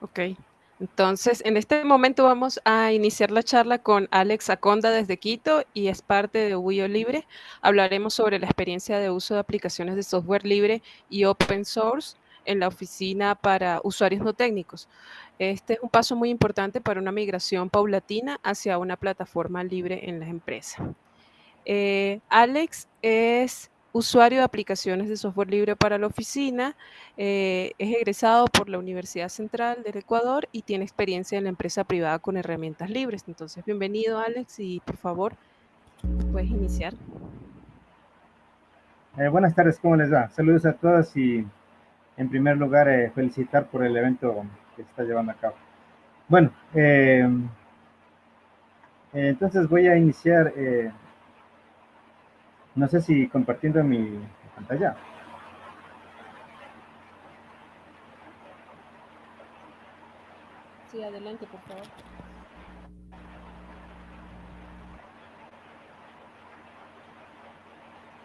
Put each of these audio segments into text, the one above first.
Ok. Entonces, en este momento vamos a iniciar la charla con Alex Aconda desde Quito y es parte de Uyo Libre. Hablaremos sobre la experiencia de uso de aplicaciones de software libre y open source en la oficina para usuarios no técnicos. Este es un paso muy importante para una migración paulatina hacia una plataforma libre en las empresas. Eh, Alex es usuario de aplicaciones de software libre para la oficina, eh, es egresado por la Universidad Central del Ecuador y tiene experiencia en la empresa privada con herramientas libres. Entonces, bienvenido Alex y por favor, puedes iniciar. Eh, buenas tardes, ¿cómo les va? Saludos a todos y en primer lugar eh, felicitar por el evento que se está llevando a cabo. Bueno, eh, entonces voy a iniciar no sé si compartiendo mi pantalla. Sí, adelante, por favor.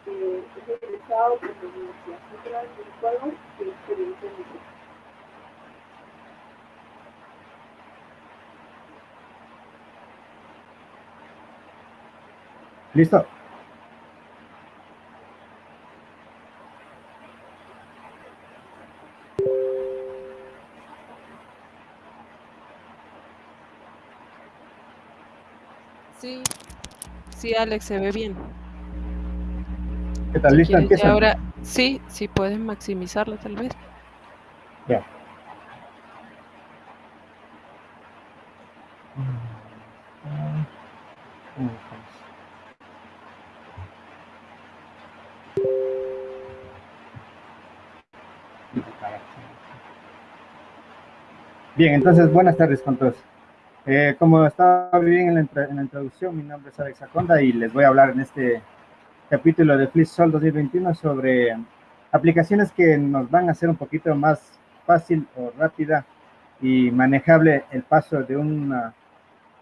Eh, es egresado por la Universidad Central del Ecuador y experiencia en ¿Listo? Sí, sí, Alex, se ve bien. ¿Qué tal? ¿Listo? Empieza. Ahora, sí, sí puedes maximizarlo tal vez. Ya. Bien, entonces buenas tardes con todos. Eh, como estaba bien en la, introducción, mi nombre es Alex Aconda y les voy a hablar en este capítulo de FlipSol 2021 sobre aplicaciones que nos van a hacer un poquito más fácil o rápida y manejable el paso de, una,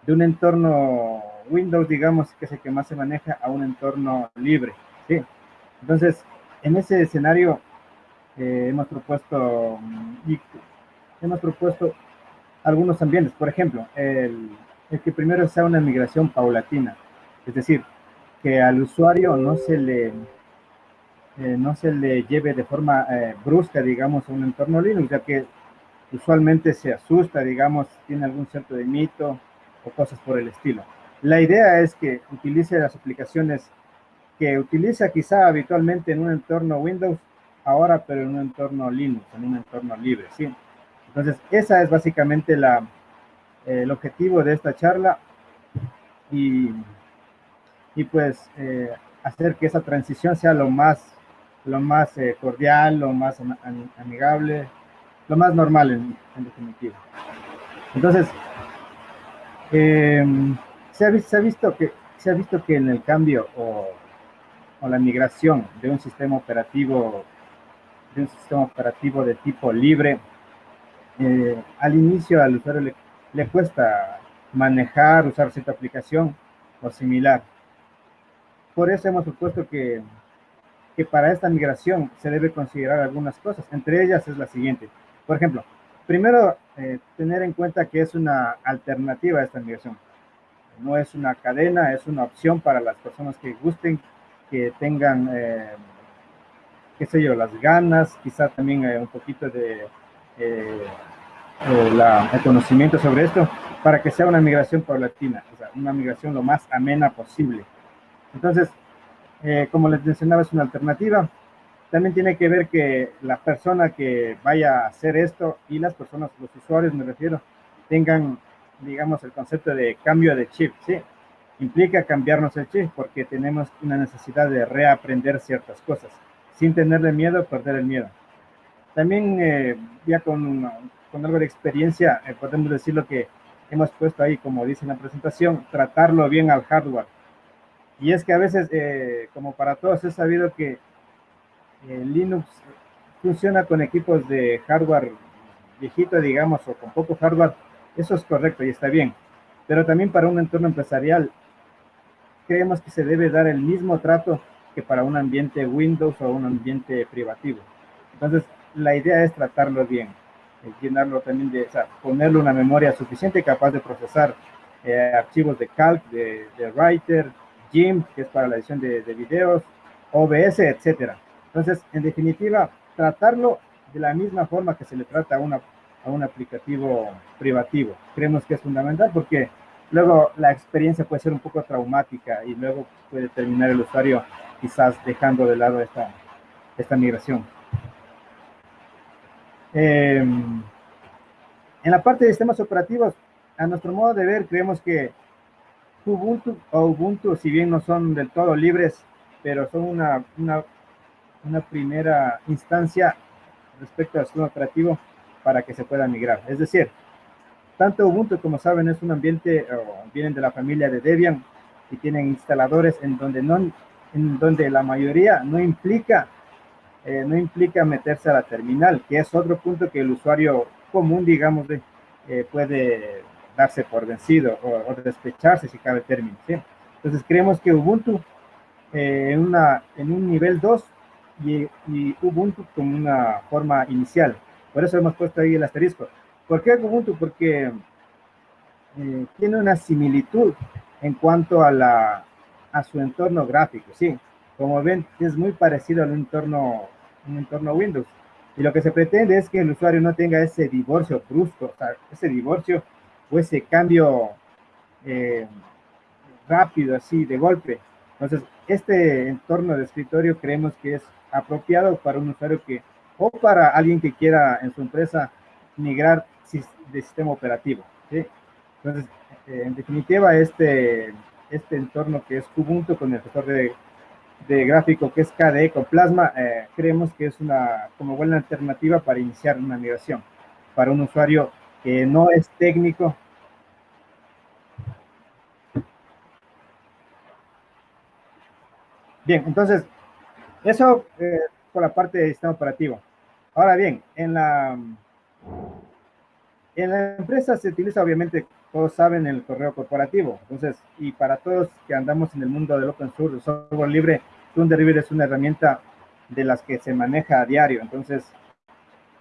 de un entorno Windows, digamos, que es el que más se maneja, a un entorno libre. ¿sí? Entonces, en ese escenario eh, hemos propuesto hemos propuesto algunos ambientes. Por ejemplo, el, que primero sea una migración paulatina, es decir, que al usuario no se le, eh, no se le lleve de forma eh, brusca, digamos, a un entorno Linux, ya que usualmente se asusta, digamos, tiene algún cierto de mito o cosas por el estilo. La idea es que utilice las aplicaciones que utiliza quizá habitualmente en un entorno Windows, ahora pero en un entorno Linux, en un entorno libre, ¿sí? Entonces, esa es básicamente la, el objetivo de esta charla y, y pues eh, hacer que esa transición sea lo más, lo más eh, cordial, lo más amigable, lo más normal en, definitiva. Entonces, em, se, ha, se, ha, visto que, se ha visto que en el cambio o, o la migración de un sistema operativo de un sistema operativo de tipo libre eh, al inicio al usuario le, cuesta manejar, usar cierta aplicación o similar. Por eso hemos propuesto que, que para esta migración se debe considerar algunas cosas. Entre ellas es la siguiente. Por ejemplo, primero, eh, tener en cuenta que es una alternativa a esta migración. No es una cadena, es una opción para las personas que gusten, que tengan, eh, qué sé yo, las ganas, quizá también un poquito de eh, eh, el conocimiento sobre esto para que sea una migración paulatina, o sea, una migración lo más amena posible. Entonces, eh, como les mencionaba, es una alternativa. También tiene que ver que la persona que vaya a hacer esto y las personas, los usuarios me refiero, tengan, digamos, el concepto de cambio de chip, ¿sí? Implica cambiarnos el chip porque tenemos una necesidad de reaprender ciertas cosas, sin tenerle miedo, perder el miedo. También eh, ya con, con, algo de experiencia eh, podemos decir lo que hemos puesto ahí, como dice en la presentación, tratarlo bien al hardware. Y es que a veces, eh, como para todos, es sabido que Linux funciona con equipos de hardware viejito, digamos, o con poco hardware. Eso es correcto y está bien. Pero también para un entorno empresarial, creemos que se debe dar el mismo trato que para un ambiente Windows o un ambiente privativo. Entonces, la idea es tratarlo bien. Llenarlo también de, o sea, ponerle una memoria suficiente capaz de procesar eh, archivos de calc, de, de, writer, GIMP, que es para la edición de, de videos, OBS, etcétera. Entonces, en definitiva, tratarlo de la misma forma que se le trata a, una, a un aplicativo privativo. Creemos que es fundamental porque luego la experiencia puede ser un poco traumática y luego puede terminar el usuario quizás dejando de lado esta, esta migración. Eh, en la parte de sistemas operativos, a nuestro modo de ver, creemos que Ubuntu o Ubuntu, si bien no son del todo libres, pero son una, una, una primera instancia respecto al sistema operativo para que se pueda migrar. Es decir, tanto Ubuntu, como saben, es un ambiente, o vienen de la familia de Debian y tienen instaladores en donde, no, en donde la mayoría no implica, eh, no implica meterse a la terminal, que es otro punto que el usuario común, digamos, de, eh, puede darse por vencido o, o, despecharse si cabe término. ¿sí? Entonces creemos que Ubuntu eh, en, una, en un nivel 2 y, y, Ubuntu como una forma inicial. Por eso hemos puesto ahí el asterisco. ¿Por qué Ubuntu? Porque eh, tiene una similitud en cuanto a, la, a su entorno gráfico, ¿sí? Como ven, es muy parecido al entorno, un entorno Windows. Y lo que se pretende es que el usuario no tenga ese divorcio brusco, o sea, ese divorcio o ese cambio eh, rápido, así, de golpe. Entonces, este entorno de escritorio creemos que es apropiado para un usuario que, o para alguien que quiera en su empresa migrar de sistema operativo. ¿sí? Entonces, eh, en definitiva, este, este entorno que es Ubuntu con el gestor de, de gráfico que es KDE con Plasma, eh, creemos que es una como buena alternativa para iniciar una migración para un usuario que no es técnico. Bien, entonces, eso eh, por la parte de sistema operativo. Ahora bien, en la, en la empresa se utiliza obviamente, todos saben, el correo corporativo. Entonces, y para todos que andamos en el mundo del open source, el software libre, Thunderbird es una herramienta de las que se maneja a diario. Entonces,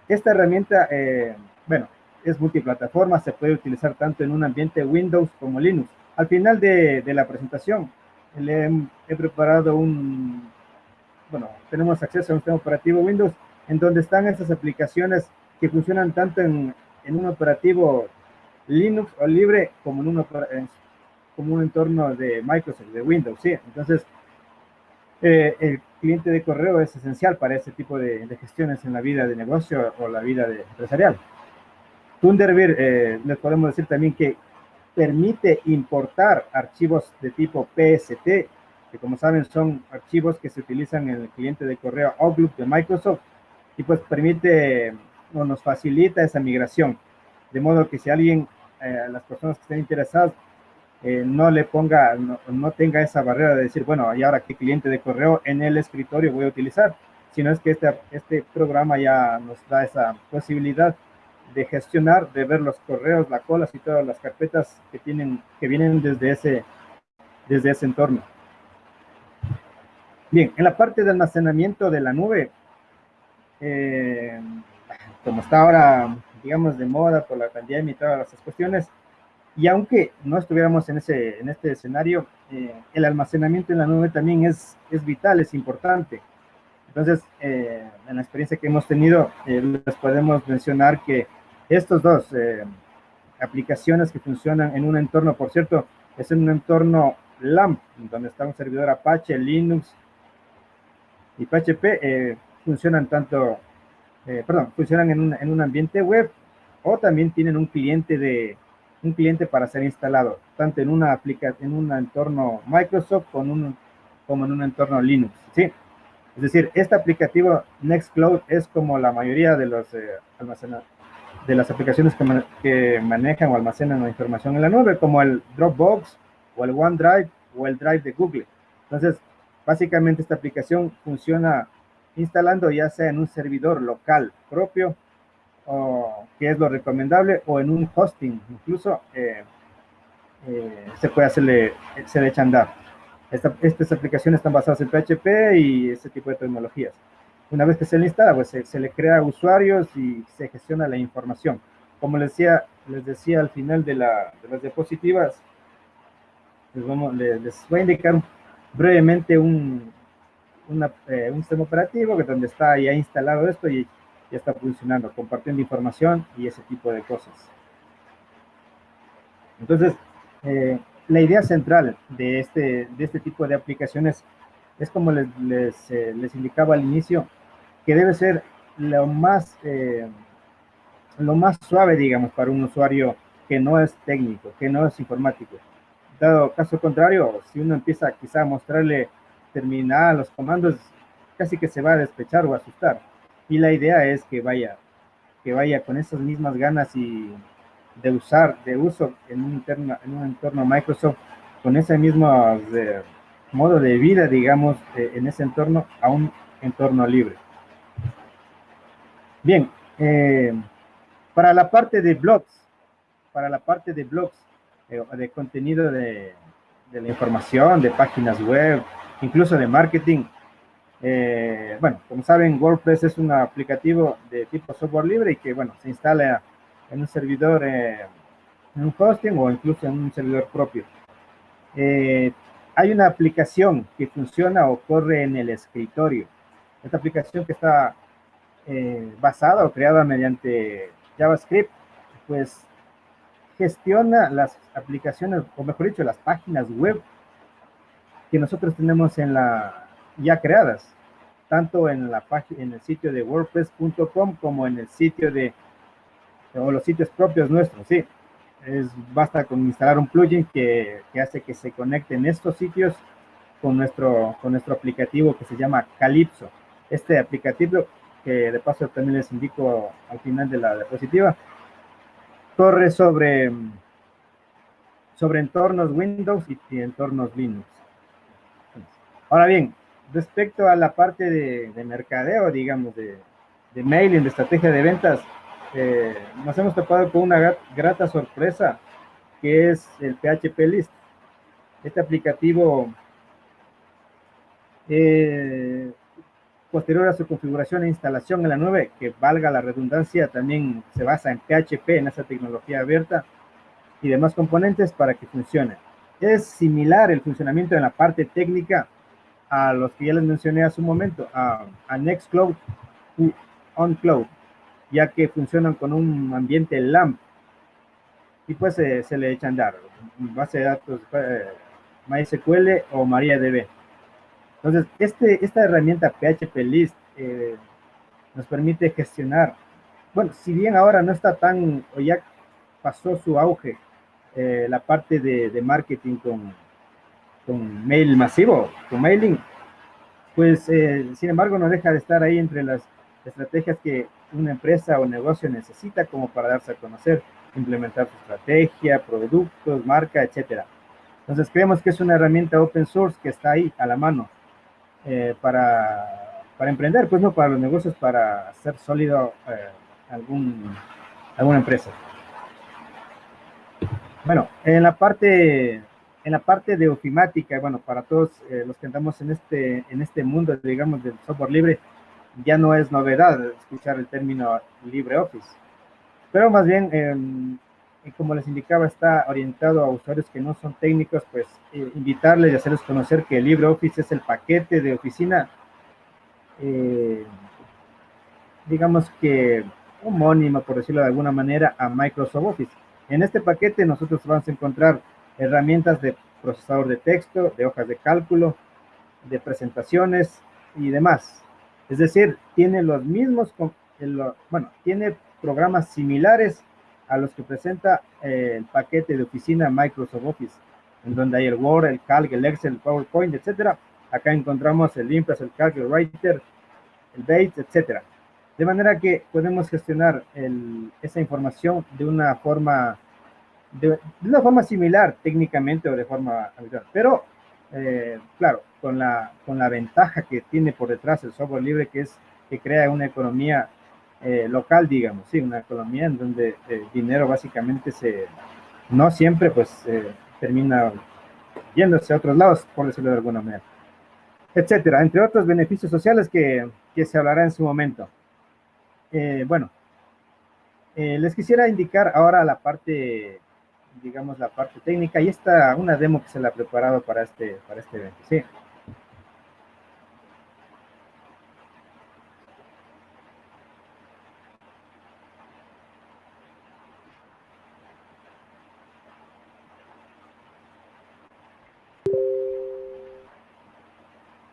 esta herramienta, eh, bueno, es multiplataforma, se puede utilizar tanto en un ambiente Windows como Linux. Al final de, de la presentación, le he, he, preparado un, bueno, tenemos acceso a un sistema operativo Windows en donde están esas aplicaciones que funcionan tanto en, en un operativo Linux o libre como en, un, como un entorno de Microsoft, de Windows, ¿sí? Entonces, eh, el cliente de correo es esencial para ese tipo de, de, gestiones en la vida de negocio o la vida de, empresarial. Thunderbird, eh, les podemos decir también que permite importar archivos de tipo PST, que como saben son archivos que se utilizan en el cliente de correo Outlook de Microsoft, y pues permite o nos facilita esa migración. De modo que si alguien, eh, las personas que estén interesadas, eh, no le ponga, no, tenga esa barrera de decir, bueno, ¿y ahora qué cliente de correo en el escritorio voy a utilizar? Sino es que este, este programa ya nos da esa posibilidad de gestionar, de ver los correos, las colas y todas las carpetas que tienen, que vienen desde ese, desde ese entorno. Bien, en la parte de almacenamiento de la nube, eh, como está ahora, digamos, de moda por la pandemia y todas esas cuestiones, y aunque no estuviéramos en, ese, en este escenario, eh, el almacenamiento en la nube también es, es vital, es importante. Entonces, eh, en la experiencia que hemos tenido, eh, les podemos mencionar que estos dos eh, aplicaciones que funcionan en un entorno, por cierto, es en un entorno LAMP, donde está un servidor Apache, Linux y PHP, eh, funcionan tanto, eh, perdón, funcionan en un, en un, ambiente web o también tienen un cliente de un cliente para ser instalado, tanto en una aplica en un entorno Microsoft como, un, como en un entorno Linux, ¿sí? Es decir, este aplicativo Nextcloud es como la mayoría de los eh, almacenadores de las aplicaciones que, man que, manejan o almacenan la información en la nube, como el Dropbox o el OneDrive o el Drive de Google. Entonces, básicamente esta aplicación funciona instalando ya sea en un servidor local propio, o, que es lo recomendable, o en un hosting, incluso eh, eh, se puede hacerle, se le echa andar. Esta, estas aplicaciones están basadas en PHP y ese tipo de tecnologías. Una vez que se le instala, pues se, le crea usuarios y se gestiona la información. Como les decía, les decía al final de, la, de las diapositivas, les, vamos, les, voy a indicar brevemente un, eh, un sistema operativo que donde está ya instalado esto y ya está funcionando, compartiendo información y ese tipo de cosas. Entonces, eh, la idea central de este, de este tipo de aplicaciones es como les, les, eh, les indicaba al inicio, que debe ser lo más, lo más suave, digamos, para un usuario que no es técnico, que no es informático. Dado caso contrario, si uno empieza quizá a mostrarle terminal, los comandos, casi que se va a despechar o asustar. Y la idea es que vaya, que vaya con esas mismas ganas y de usar, de uso en un, interno, en un entorno Microsoft, con ese mismo de, modo de vida, digamos, eh, en ese entorno, a un entorno libre. Bien, eh, para la parte de blogs, para la parte de blogs, eh, de contenido de, de, la información, de páginas web, incluso de marketing, bueno, como saben, WordPress es un aplicativo de tipo software libre y que, bueno, se instala en un servidor, en un hosting o incluso en un servidor propio. Eh, hay una aplicación que funciona o corre en el escritorio. Esta aplicación que está eh, basada o creada mediante JavaScript, pues gestiona las aplicaciones, o mejor dicho, las páginas web que nosotros tenemos en la ya creadas, tanto en la en el sitio de WordPress.com como en el sitio de o los sitios propios nuestros, sí. Es, basta con instalar un plugin que, que, hace que se conecten estos sitios con nuestro, con nuestro aplicativo que se llama Calypso. Este aplicativo, que de paso también les indico al final de la diapositiva, corre sobre, sobre entornos Windows y, entornos Linux. Ahora bien, respecto a la parte de, de mercadeo, digamos, de, de mailing, de estrategia de ventas, eh, nos hemos topado con una grata sorpresa, que es el PHP List. Este aplicativo, eh, posterior a su configuración e instalación en la nube, que valga la redundancia, también se basa en PHP, en esa tecnología abierta, y demás componentes para que funcione. Es similar el funcionamiento en la parte técnica a los que ya les mencioné hace un momento, a, a Nextcloud y OnCloud ya que funcionan con un ambiente LAMP. Y pues se le echan dar base de datos eh, MySQL o MariaDB. Entonces, este, esta herramienta PHP List eh, nos permite gestionar, bueno, si bien ahora no está tan, o ya pasó su auge, eh, la parte de, de, marketing con, con mail masivo, con mailing, pues sin embargo no deja de estar ahí entre las estrategias que una empresa o negocio necesita como para darse a conocer, implementar su estrategia, productos, marca, etcétera. Entonces creemos que es una herramienta open source que está ahí a la mano eh, para, para, emprender, pues no para los negocios, para hacer sólido eh, algún, alguna empresa. Bueno, en la parte en la parte de ofimática, bueno, para todos eh, los que andamos en este, en este mundo, digamos, del software libre, ya no es novedad escuchar el término LibreOffice, pero más bien, em, como les indicaba, está orientado a usuarios que no son técnicos, pues eh, invitarles y hacerles conocer que LibreOffice es el paquete de oficina, eh, digamos que homónimo, por decirlo de alguna manera, a Microsoft Office. En este paquete nosotros vamos a encontrar herramientas de procesador de texto, de hojas de cálculo, de presentaciones y demás. Es decir, tiene los mismos, bueno, tiene programas similares a los que presenta eh, el paquete de oficina Microsoft Office, en donde hay el Word, el Calc, el Excel, el PowerPoint, etcétera. Acá encontramos el Impress, el Calc, el Writer, el Bates, etcétera. De manera que podemos gestionar esa información de una forma de, una forma similar técnicamente o de forma habitual. Pero eh, claro, con la, con la ventaja que tiene por detrás el software libre, que es que crea una economía eh, local, digamos, sí, una economía en donde el dinero básicamente se, no siempre pues termina yéndose a otros lados, por decirlo de alguna manera, etcétera, entre otros beneficios sociales que, que se hablará en su momento. Eh, bueno, eh, les quisiera indicar ahora la parte, digamos, la parte técnica. Y esta, una demo que se la ha preparado para este, para este evento. Sí.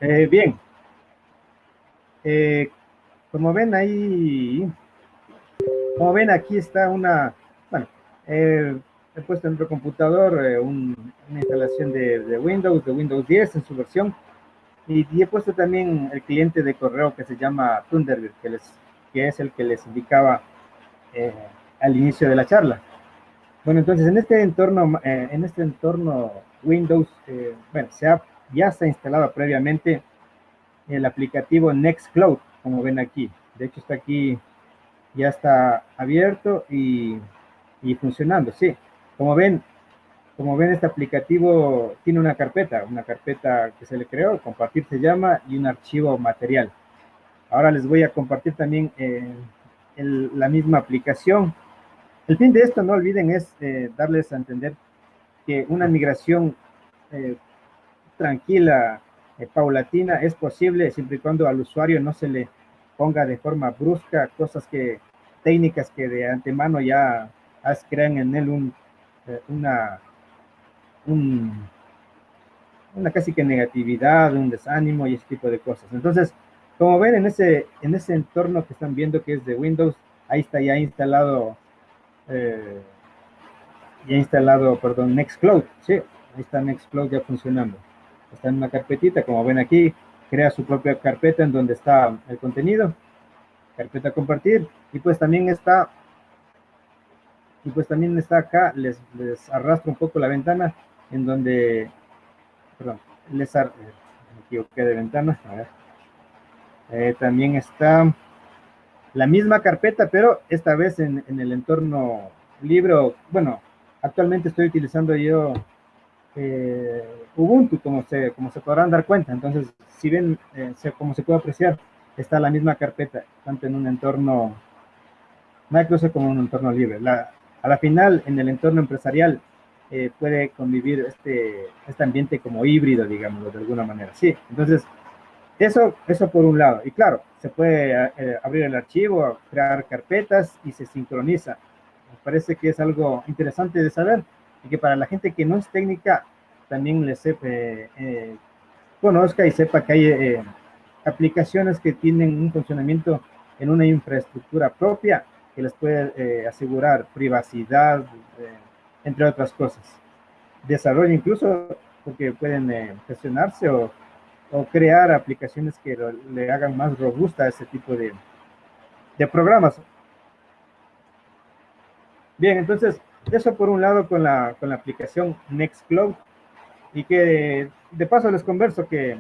Eh, bien. Eh, como ven ahí, como ven aquí está una, bueno, he en otro computador eh, una instalación de, Windows, de Windows 10 en su versión, y, he puesto también el cliente de correo que se llama Thunderbird, que, les, que es el que les indicaba al inicio de la charla. Bueno, entonces en este entorno, en este entorno Windows, bueno, se ha ya está instalado previamente el aplicativo Nextcloud, como ven aquí. De hecho, está aquí, ya está abierto y, funcionando, sí. Como ven, como ven, este aplicativo tiene una carpeta, una carpeta que se le creó, compartir se llama, y un archivo material. Ahora les voy a compartir también eh, la misma aplicación. El fin de esto, no olviden, es eh, darles a entender que una migración eh, tranquila, eh, paulatina, es posible siempre y cuando al usuario no se le ponga de forma brusca cosas que, técnicas que de antemano ya crean en él un, eh, una, una casi que negatividad, un desánimo y ese tipo de cosas. Entonces, como ven en ese, en ese entorno que están viendo que es de Windows, ahí está ya instalado, eh, ya instalado, perdón, Nextcloud, sí, ahí está Nextcloud ya funcionando está en una carpetita, como ven aquí, crea su propia carpeta en donde está el contenido, carpeta compartir, y pues también está, y pues también está acá, les, arrastro un poco la ventana, en donde, perdón, les ar, eh, me equivoqué de ventana, a ver, eh, también está la misma carpeta, pero esta vez en, en el entorno libro, bueno, actualmente estoy utilizando yo eh, Ubuntu, como se, como se podrán dar cuenta. Entonces, si bien, eh, como se puede apreciar, está la misma carpeta, tanto en un entorno Microsoft como en un entorno libre. La, a la final, en el entorno empresarial, eh, puede convivir este, este ambiente como híbrido, digamos, de alguna manera. Sí, entonces, eso, eso por un lado. Y claro, se puede abrir el archivo, crear carpetas y se sincroniza. Me parece que es algo interesante de saber y que para la gente que no es técnica también le sepa, eh, conozca y sepa que hay eh, aplicaciones que tienen un funcionamiento en una infraestructura propia que les puede eh, asegurar privacidad, entre otras cosas. Desarrollo incluso porque pueden gestionarse o, o, crear aplicaciones que le hagan más robusta a ese tipo de, de programas. Bien, entonces, eso por un lado con la, con la aplicación Nextcloud y que de paso les converso que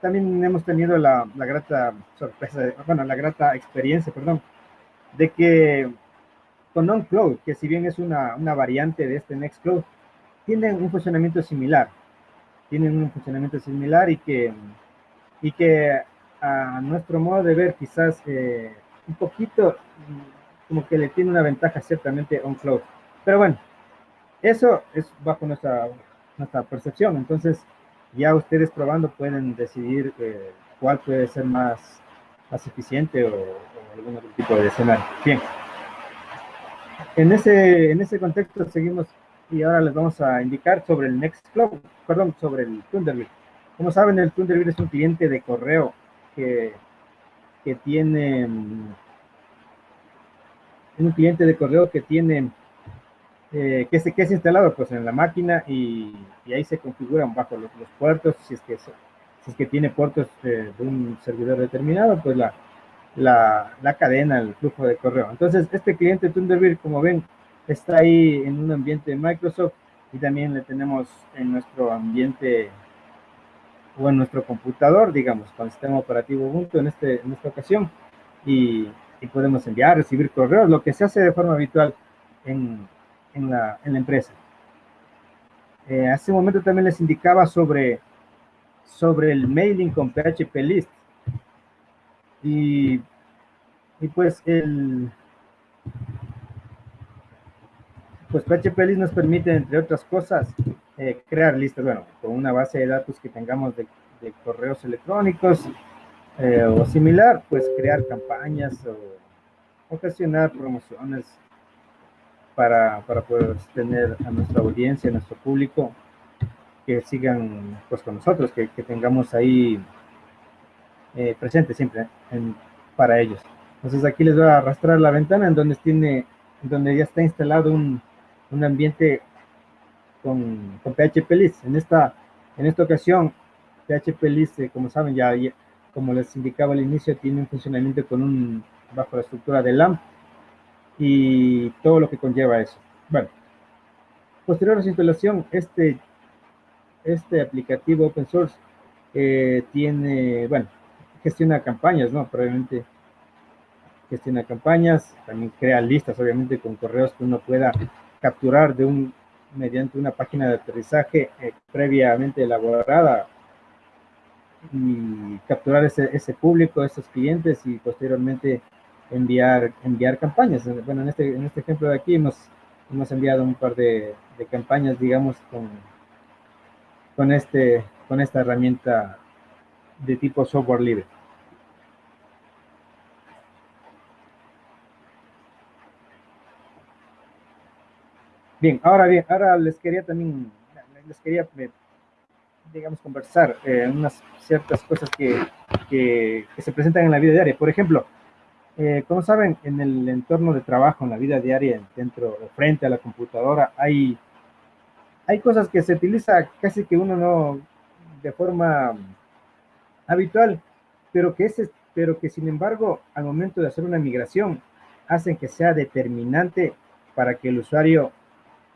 también hemos tenido la, la grata sorpresa, bueno, la grata experiencia, perdón, de que con OnCloud, que si bien es una, una variante de este Nextcloud, tienen un funcionamiento similar, tienen un funcionamiento similar y que, y que a nuestro modo de ver quizás eh, un poquito como que le tiene una ventaja ciertamente on cloud. Pero bueno, eso es bajo nuestra, nuestra percepción. Entonces, ya ustedes probando pueden decidir eh, cuál puede ser más, más eficiente o, algún otro tipo de escenario. Bien. En ese, en ese contexto seguimos y ahora les vamos a indicar sobre el Nextcloud, perdón, sobre el Thunderbird. Como saben, el Thunderbird es un cliente de correo que, que tiene un cliente de correo que tiene, eh, que, es, que es instalado pues en la máquina y, ahí se configuran bajo los, puertos, si es que, si es que tiene puertos eh, de un servidor determinado, pues la, la, la, cadena, el flujo de correo. Entonces, este cliente Thunderbird, como ven, está ahí en un ambiente de Microsoft y también le tenemos en nuestro ambiente o en nuestro computador, digamos, con el sistema operativo Ubuntu en, este, en esta ocasión. Y, y podemos enviar, recibir correos, lo que se hace de forma habitual en, en, la, en la, empresa. Eh, hace un momento también les indicaba sobre, sobre el mailing con PHP List. Y, y pues el pues PHP List nos permite, entre otras cosas, eh, crear listas, bueno, con una base de datos que tengamos de, correos electrónicos eh, o similar, pues crear campañas o ocasionar promociones para, para, poder tener a nuestra audiencia, a nuestro público, que sigan pues con nosotros, que, que tengamos ahí eh, presente siempre para ellos. Entonces aquí les voy a arrastrar la ventana en donde tiene, donde ya está instalado un, un ambiente con, con PHP List. En esta, en esta ocasión, PHP List, eh, como saben, ya, como les indicaba al inicio, tiene un funcionamiento con un, bajo la estructura de LAMP y todo lo que conlleva eso. Bueno, posterior a su instalación, este, este aplicativo open source eh, tiene, bueno, gestiona campañas, ¿no? Probablemente gestiona campañas, también crea listas, obviamente, con correos que uno pueda capturar de un, mediante una página de aterrizaje eh, previamente elaborada y capturar ese, ese público, esos clientes y posteriormente enviar, enviar campañas. Bueno, en este, en este ejemplo de aquí hemos, hemos enviado un par de, de campañas, digamos, con, con, este, con esta herramienta de tipo software libre. Bien, ahora bien, ahora les quería también, les quería, eh, digamos, conversar eh, unas ciertas cosas que, que, se presentan en la vida diaria. Por ejemplo, eh, como saben, en el entorno de trabajo, en la vida diaria, dentro, frente a la computadora, hay, hay cosas que se utiliza casi que uno no, de forma habitual, pero que, ese, pero que sin embargo, al momento de hacer una migración, hacen que sea determinante para que el usuario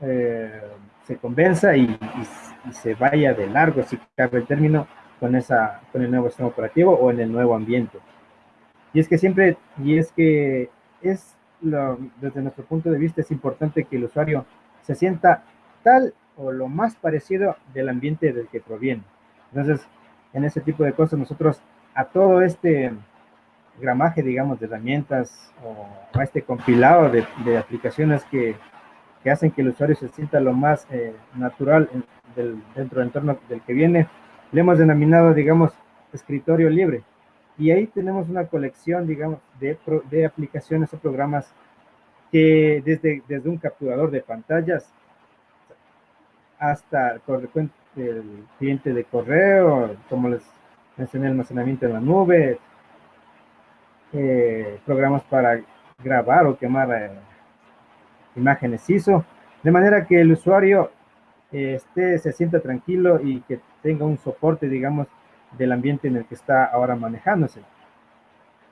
eh, se convenza y, se vaya de largo, si cabe el término, con, esa, con el nuevo sistema operativo o en el nuevo ambiente. Y es que siempre, y es que es, lo, desde nuestro punto de vista, es importante que el usuario se sienta tal o lo más parecido del ambiente del que proviene. Entonces, en ese tipo de cosas, nosotros a todo este gramaje, digamos, de herramientas o a este compilado de, de aplicaciones que que hacen que el usuario se sienta lo más eh, natural dentro del entorno del que viene. Le hemos denominado, digamos, escritorio libre. Y ahí tenemos una colección, digamos, de, de aplicaciones o programas que desde, desde un capturador de pantallas hasta el cliente de correo, como les mencioné, almacenamiento en la nube, eh, programas para grabar o quemar eh, imágenes ISO, de manera que el usuario eh, esté, se sienta tranquilo y que tenga un soporte, digamos, del ambiente en el que está ahora manejándose.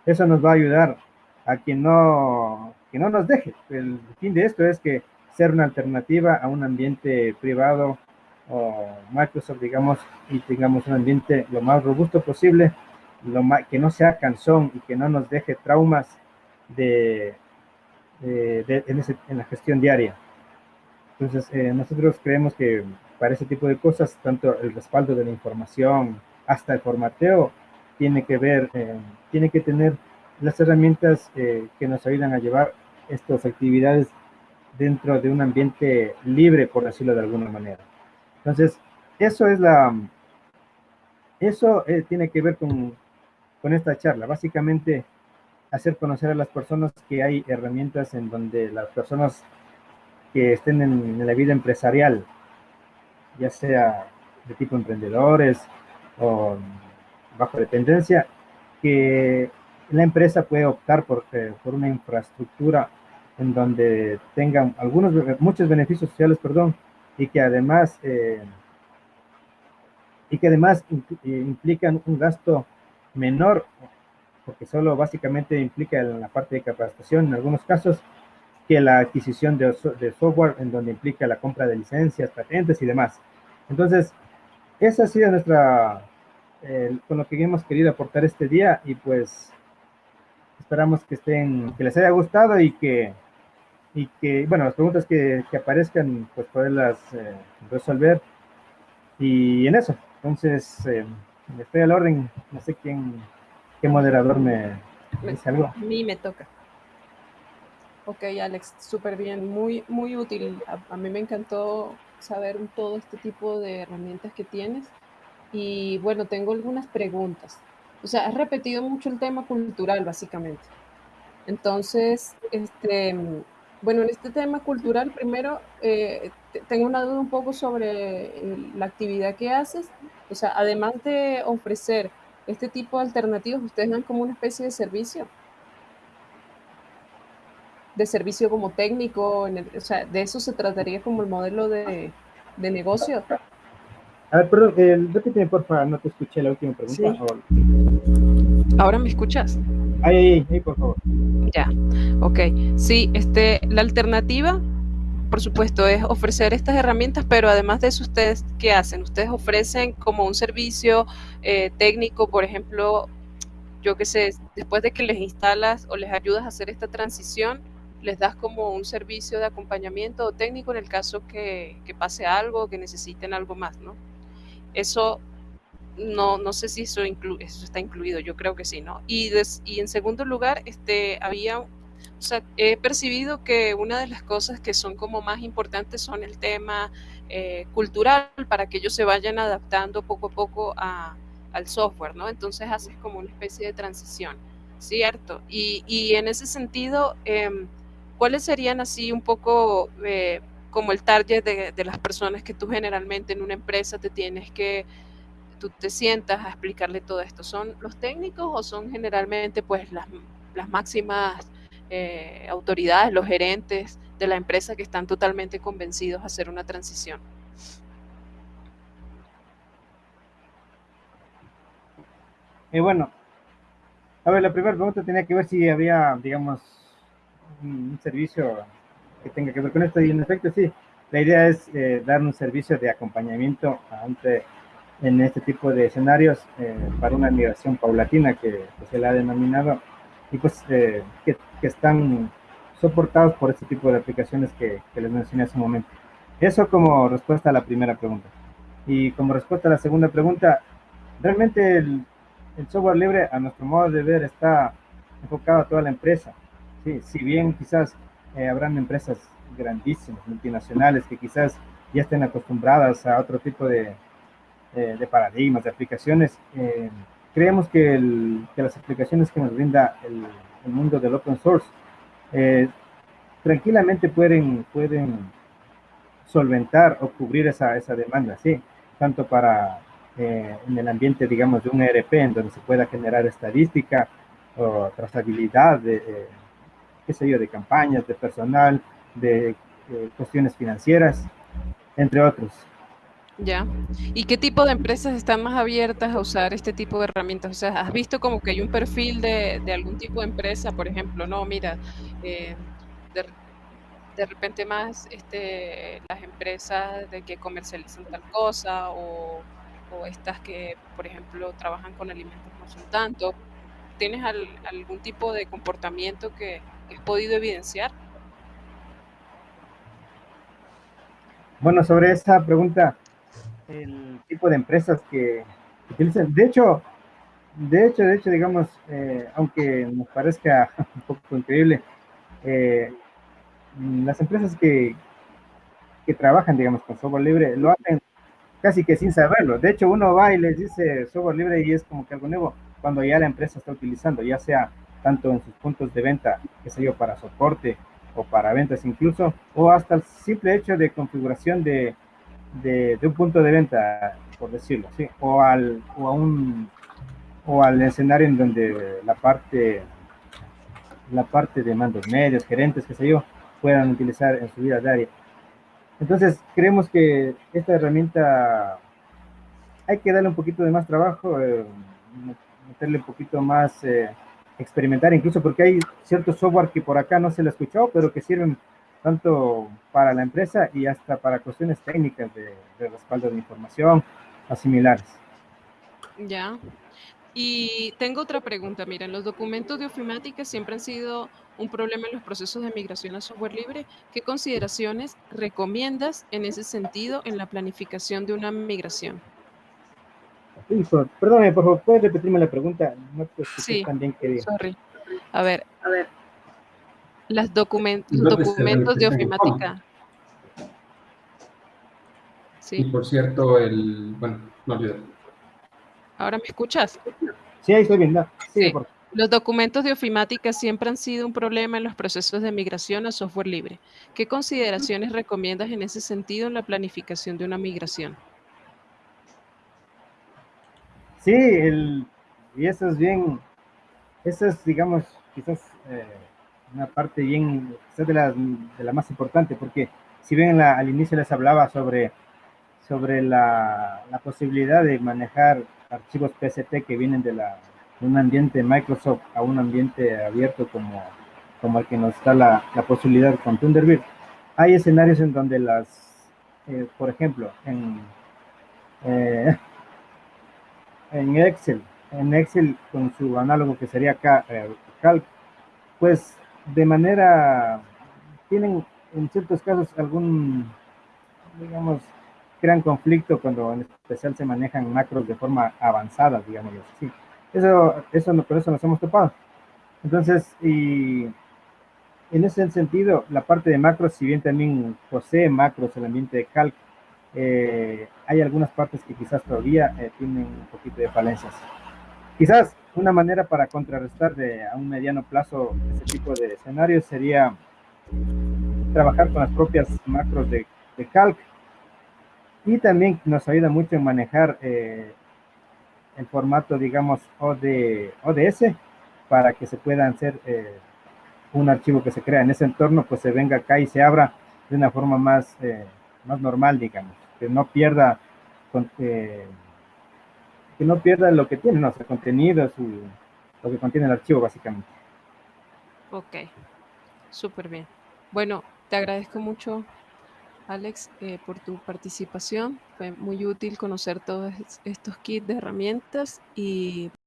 Eso nos va a ayudar a que no, que no nos deje. El fin de esto es que ser una alternativa a un ambiente privado o Microsoft, digamos, y tengamos un ambiente lo más robusto posible, lo más, que no sea cansón y que no nos deje traumas de, eh, en, la gestión diaria. Entonces, eh, nosotros creemos que para ese tipo de cosas, tanto el respaldo de la información hasta el formateo, tiene que ver, eh, tiene que tener las herramientas que nos ayudan a llevar estas actividades dentro de un ambiente libre, por decirlo de alguna manera. Entonces, eso es la, eso tiene que ver con, con esta charla. Básicamente, hacer conocer a las personas que hay herramientas en donde las personas que estén en, la vida empresarial, ya sea de tipo emprendedores o bajo dependencia, que la empresa puede optar por, eh, por una infraestructura en donde tengan algunos, muchos beneficios sociales, perdón, y que además, eh, y que además implican un gasto menor porque solo básicamente implica la parte de capacitación en algunos casos que la adquisición de, software en donde implica la compra de licencias, patentes y demás. Entonces, esa ha sido nuestra, con lo que hemos querido aportar este día y pues esperamos que estén, que les haya gustado y que, y que bueno, las preguntas que, que aparezcan, pues poderlas eh, resolver y en eso. Entonces, eh, estoy al orden, no sé quién ¿Qué moderador me dice algo? A mí me toca. Ok, Alex, súper bien, muy, muy útil. A, mí me encantó saber todo este tipo de herramientas que tienes. Y bueno, tengo algunas preguntas. O sea, has repetido mucho el tema cultural, básicamente. Entonces, este, bueno, en este tema cultural, primero, eh, tengo una duda un poco sobre la actividad que haces. O sea, además de ofrecer este tipo de alternativas, ustedes dan como una especie de servicio. De servicio como técnico, o sea, de eso se trataría como el modelo de, de negocio. A ver, perdón, eh, repíteme por favor, no te escuché la última pregunta. ¿Ahora me escuchas? Ay, ay, ay, por favor. Ya, ok. Sí, este, la alternativa, por supuesto, es ofrecer estas herramientas, pero además de eso, ¿ustedes qué hacen? Ustedes ofrecen como un servicio eh, técnico, por ejemplo, yo qué sé, después de que les instalas o les ayudas a hacer esta transición, les das como un servicio de acompañamiento técnico en el caso que, que pase algo, que necesiten algo más, ¿no? Eso no, no sé si eso, está incluido, yo creo que sí, ¿no? Y, y en segundo lugar, este, había, o sea, he percibido que una de las cosas que son como más importantes son el tema eh, cultural, para que ellos se vayan adaptando poco a poco a, al software, ¿no? Entonces haces como una especie de transición, ¿cierto? Y, y en ese sentido, em, ¿cuáles serían así un poco... Eh, como el target de, de las personas que tú generalmente en una empresa te tienes que tú te sientas a explicarle todo esto? ¿Son los técnicos o son generalmente pues las, las máximas eh, autoridades, los gerentes de la empresa que están totalmente convencidos a hacer una transición? Y bueno, a ver, la primera pregunta tenía que ver si había, digamos, un, servicio que tenga que ver con esto y en efecto sí, la idea es eh, dar un servicio de acompañamiento ante en este tipo de escenarios eh, para una migración paulatina que, se le ha denominado y pues eh, que, que, están soportados por este tipo de aplicaciones que, que, les mencioné hace un momento. Eso como respuesta a la primera pregunta. Y como respuesta a la segunda pregunta, realmente el, el software libre a nuestro modo de ver está enfocado a toda la empresa. Sí, si bien quizás eh, habrán empresas grandísimas, multinacionales, que quizás ya estén acostumbradas a otro tipo de, eh, de paradigmas, de aplicaciones. Eh, creemos que, las aplicaciones que nos brinda el, mundo del open source eh, tranquilamente pueden, pueden solventar o cubrir esa, esa demanda, ¿sí? Tanto para en el ambiente, digamos, de un ERP, en donde se pueda generar estadística o trazabilidad de, qué sé yo, de campañas, de personal, de cuestiones financieras, entre otros. Ya. ¿Y qué tipo de empresas están más abiertas a usar este tipo de herramientas? O sea, ¿has visto como que hay un perfil de, de algún tipo de empresa, por ejemplo? No, mira, eh, de, de, repente más este, las empresas de que comercializan tal cosa o, estas que, por ejemplo, trabajan con alimentos no son tanto. ¿Tienes al, algún tipo de comportamiento que has podido evidenciar? Bueno, sobre esa pregunta, el tipo de empresas que, utilizan. De hecho, de hecho, de hecho, digamos, eh, aunque nos parezca un poco increíble, eh, las empresas que, que trabajan, digamos, con software libre, lo hacen casi que sin saberlo. De hecho, uno va y les dice software libre y es como que algo nuevo cuando ya la empresa está utilizando, ya sea tanto en sus puntos de venta, que sé yo, para soporte o para ventas incluso, o hasta el simple hecho de configuración de, de, un punto de venta, por decirlo así, o al, o a un o al escenario en donde la parte la parte de mandos medios, gerentes, qué sé yo, puedan utilizar en su vida diaria. Entonces, creemos que esta herramienta hay que darle un poquito de más trabajo, eh, meterle un poquito más, eh, experimentar, incluso porque hay cierto software que por acá no se lo ha escuchado, pero que sirven tanto para la empresa y hasta para cuestiones técnicas de, de respaldo de información o similares. Ya. Y tengo otra pregunta. Miren, los documentos de ofimática siempre han sido un problema en los procesos de migración a software libre. ¿Qué consideraciones recomiendas en ese sentido en la planificación de una migración? Hijo, perdóname, por favor, ¿puedes repetirme la pregunta? No te Sí. tan bien querido. Sorry. A ver, A ver, las documen- ¿Dónde se documentos de y cómo? ofimática. Y Sí, por cierto, el... Bueno, no olvido. ahora me escuchas. Sí, ahí estoy bien. no, sigue, Sí. por favor. Los documentos de ofimática siempre han sido un problema en los procesos de migración a software libre. ¿Qué consideraciones recomiendas en ese sentido en la planificación de una migración? Sí, el, y eso es bien, eso es, digamos, quizás eh, una parte bien, quizás de la, de la más importante, porque si bien la- al inicio les hablaba sobre, sobre la, la posibilidad de manejar archivos PST que vienen de, la, de un ambiente Microsoft a un ambiente abierto como, como el que nos da la, la posibilidad con Thunderbird, hay escenarios en donde las, eh, por ejemplo, en... eh, en Excel, en Excel con su análogo que sería eh, Calc, pues de manera, tienen en ciertos casos algún, digamos, crean conflicto cuando en especial se manejan macros de forma avanzada, digamos así. Eso, eso, por eso nos hemos topado. Entonces, y en ese sentido, la parte de macros, si bien también posee macros el ambiente de Calc, eh, hay algunas partes que quizás todavía eh, tienen un poquito de falencias. Quizás una manera para contrarrestar de, a un mediano plazo ese tipo de escenarios sería trabajar con las propias macros de, de Calc. Y también nos ayuda mucho en manejar eh, el formato, digamos, OD, ODS para que se pueda hacer eh, un archivo que se crea en ese entorno, pues se venga acá y se abra de una forma más, eh, más normal, digamos, que no pierda con- que no pierda lo que tiene, su contenido, su, lo que contiene el archivo, básicamente. Ok, súper bien. Bueno, te agradezco mucho, Alex, eh, por tu participación. Fue muy útil conocer todos es- estos kits de herramientas y